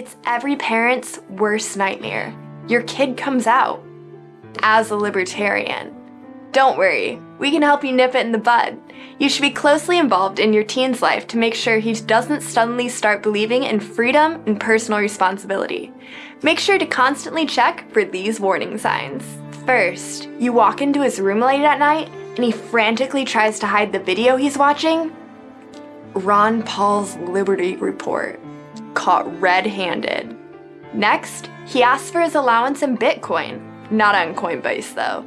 It's every parent's worst nightmare. Your kid comes out as a libertarian. Don't worry, we can help you nip it in the bud. You should be closely involved in your teen's life to make sure he doesn't suddenly start believing in freedom and personal responsibility. Make sure to constantly check for these warning signs. First, you walk into his room late at night and he frantically tries to hide the video he's watching. Ron Paul's Liberty Report. Caught red-handed. Next, he asks for his allowance in Bitcoin. Not on Coinbase though.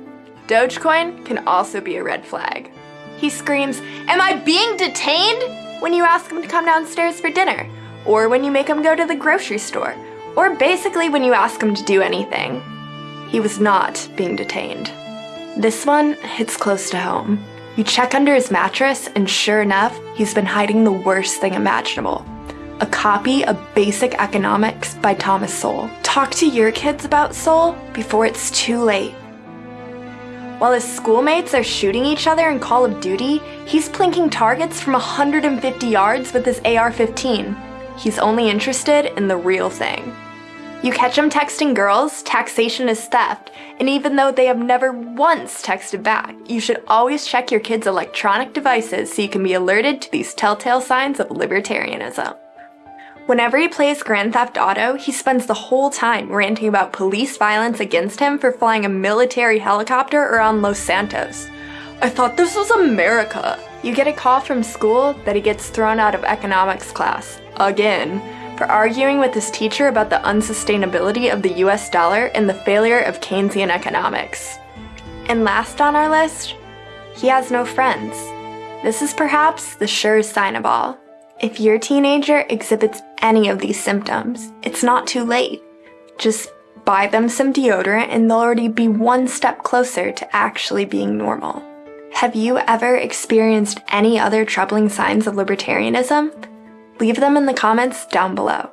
Dogecoin can also be a red flag. He screams, Am I being detained? when you ask him to come downstairs for dinner, or when you make him go to the grocery store, or basically when you ask him to do anything. He was not being detained. This one hits close to home. You check under his mattress, and sure enough, he's been hiding the worst thing imaginable a copy of Basic Economics by Thomas Sowell. Talk to your kids about Sowell before it's too late. While his schoolmates are shooting each other in Call of Duty, he's plinking targets from 150 yards with his AR-15. He's only interested in the real thing. You catch him texting girls, taxation is theft, and even though they have never once texted back, you should always check your kids' electronic devices so you can be alerted to these telltale signs of libertarianism. Whenever he plays Grand Theft Auto, he spends the whole time ranting about police violence against him for flying a military helicopter around Los Santos. I thought this was America. You get a call from school that he gets thrown out of economics class. Again. For arguing with his teacher about the unsustainability of the US dollar and the failure of Keynesian economics. And last on our list, he has no friends. This is perhaps the surest sign of all. If your teenager exhibits any of these symptoms, it's not too late. Just buy them some deodorant and they'll already be one step closer to actually being normal. Have you ever experienced any other troubling signs of libertarianism? Leave them in the comments down below.